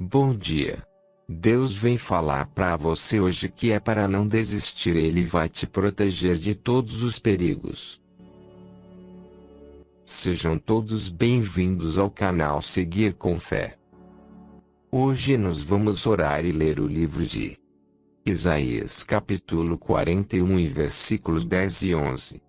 Bom dia. Deus vem falar para você hoje que é para não desistir, ele vai te proteger de todos os perigos. Sejam todos bem-vindos ao canal Seguir com Fé. Hoje nós vamos orar e ler o livro de Isaías capítulo 41 e versículos 10 e 11.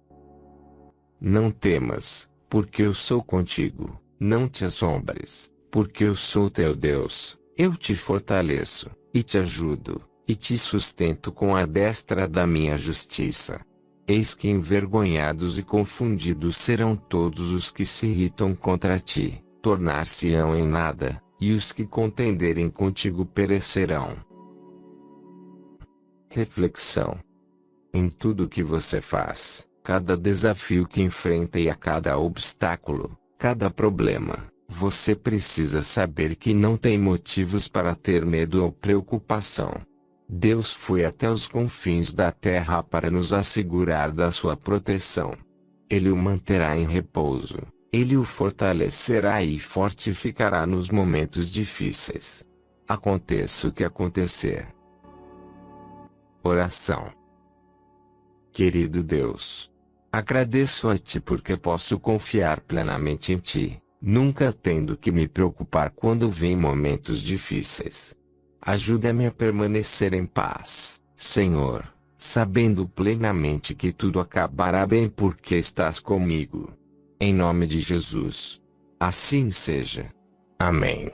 Não temas, porque eu sou contigo, não te assombres, porque eu sou teu Deus, eu te fortaleço, e te ajudo, e te sustento com a destra da minha justiça. Eis que envergonhados e confundidos serão todos os que se irritam contra ti, tornar-se-ão em nada, e os que contenderem contigo perecerão. Reflexão. Em tudo que você faz, cada desafio que enfrenta e a cada obstáculo, cada problema, você precisa saber que não tem motivos para ter medo ou preocupação. Deus foi até os confins da terra para nos assegurar da sua proteção. Ele o manterá em repouso, ele o fortalecerá e fortificará nos momentos difíceis. Aconteça o que acontecer, Oração. Querido Deus, agradeço a Ti porque posso confiar plenamente em Ti, nunca tendo que me preocupar quando vem momentos difíceis. Ajuda-me a permanecer em paz, Senhor, sabendo plenamente que tudo acabará bem porque estás comigo. Em nome de Jesus. Assim seja. Amém.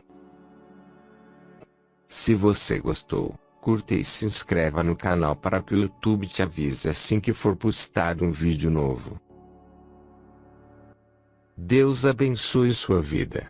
Se você gostou, curta e se inscreva no canal para que o YouTube te avise assim que for postado um vídeo novo. Deus abençoe sua vida.